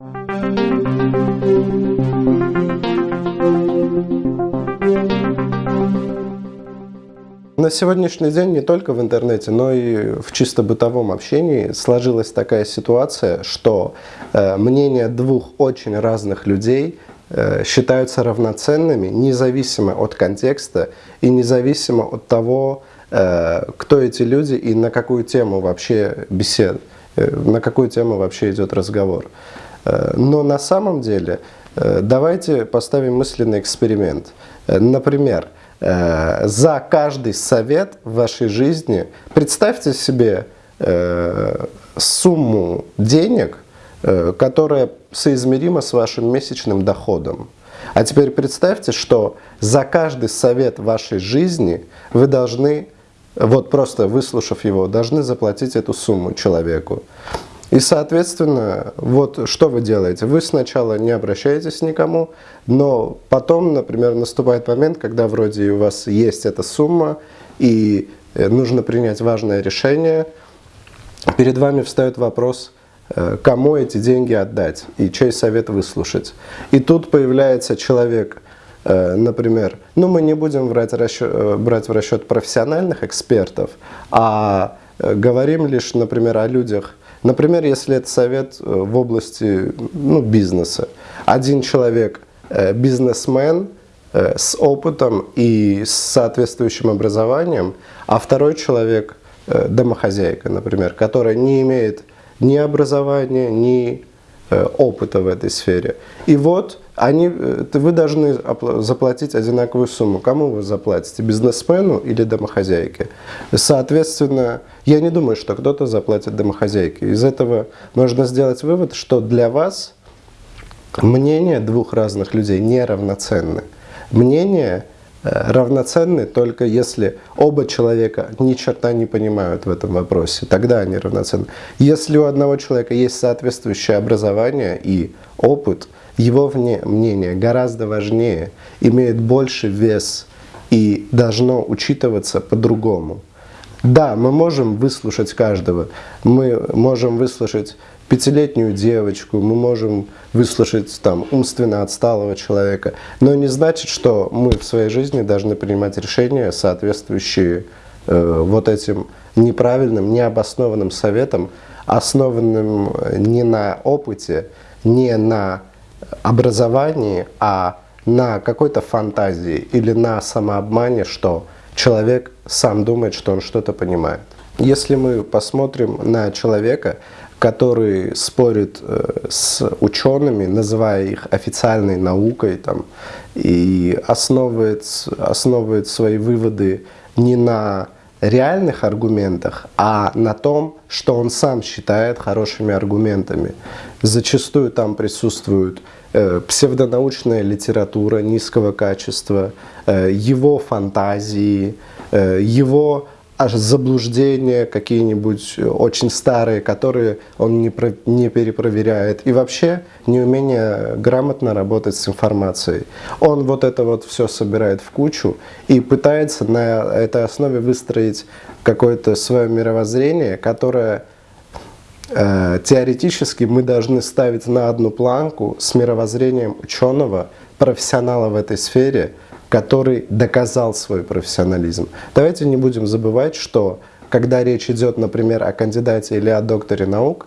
На сегодняшний день не только в интернете, но и в чисто бытовом общении сложилась такая ситуация, что э, мнения двух очень разных людей э, считаются равноценными, независимо от контекста и независимо от того, э, кто эти люди и на какую тему вообще бесед, э, на какую тему вообще идет разговор. Э, но на самом деле э, давайте поставим мысленный эксперимент. Э, например, за каждый совет в вашей жизни представьте себе сумму денег, которая соизмерима с вашим месячным доходом. А теперь представьте, что за каждый совет вашей жизни вы должны, вот просто выслушав его, должны заплатить эту сумму человеку. И, соответственно, вот что вы делаете? Вы сначала не обращаетесь никому, но потом, например, наступает момент, когда вроде у вас есть эта сумма, и э, нужно принять важное решение, перед вами встает вопрос, э, кому эти деньги отдать и чей совет выслушать. И тут появляется человек, э, например, ну мы не будем брать, расчет, брать в расчет профессиональных экспертов, а говорим лишь, например, о людях, Например, если это совет э, в области ну, бизнеса. Один человек э, бизнесмен э, с опытом и с соответствующим образованием, а второй человек домохозяйка, например, которая не имеет ни образования, ни опыта в этой сфере. И вот они, вы должны заплатить одинаковую сумму. Кому вы заплатите, бизнесмену или домохозяйке? Соответственно, я не думаю, что кто-то заплатит домохозяйке. Из этого можно сделать вывод, что для вас мнения двух разных людей не равноценны. Мнения э, равноценны только если оба человека ни черта не понимают в этом вопросе, тогда они равноценны. Если у одного человека есть соответствующее образование и опыт, его мнение гораздо важнее, имеет больше вес и должно учитываться по-другому. Да, мы можем выслушать каждого. Мы можем выслушать пятилетнюю девочку, мы можем выслушать там умственно отсталого человека, но не значит, что мы в своей жизни должны принимать решения, соответствующие э, вот этим неправильным, необоснованным советам, основанным не на опыте, не на образовании, а на какой-то фантазии или на самообмане, что человек сам думает, что он что-то понимает. Если мы посмотрим на человека, который спорит э, с учеными, называя их официальной наукой, там, и основывает, основывает свои выводы не на реальных аргументах, а на том, что он сам считает хорошими аргументами. Зачастую там присутствуют Э, псевдонаучная литература низкого качества, э, его фантазии, э, его аж заблуждения какие-нибудь очень старые, которые он не, про, не перепроверяет. И вообще неумение грамотно работать с информацией. Он вот это вот все собирает в кучу и пытается на этой основе выстроить какое-то свое мировоззрение, которое Э, теоретически мы должны ставить на одну планку с мировоззрением ученого, профессионала в этой сфере, который доказал свой профессионализм. Давайте не будем забывать, что когда речь идет, например, о кандидате или о докторе наук,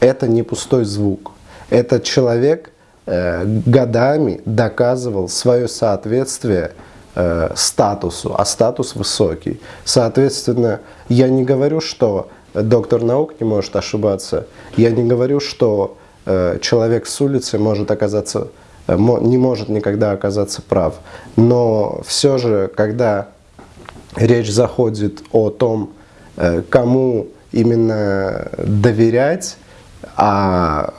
это не пустой звук. Этот человек э, годами доказывал свое соответствие э, статусу, а статус высокий. Соответственно, я не говорю, что доктор наук не может ошибаться. Я не говорю, что э, человек с улицы может оказаться, не может никогда оказаться прав. Но все же, когда речь заходит о том, э, кому именно доверять, а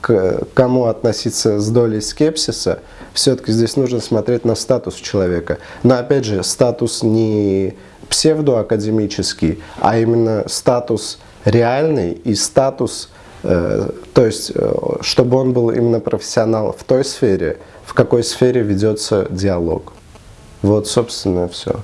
к кому относиться с долей скепсиса, все-таки здесь нужно смотреть на статус человека. Но опять же, статус не псевдоакадемический, а именно статус реальный и статус, то есть, э, чтобы он был именно профессионал в той сфере, в какой сфере ведется диалог. Вот, собственно, все.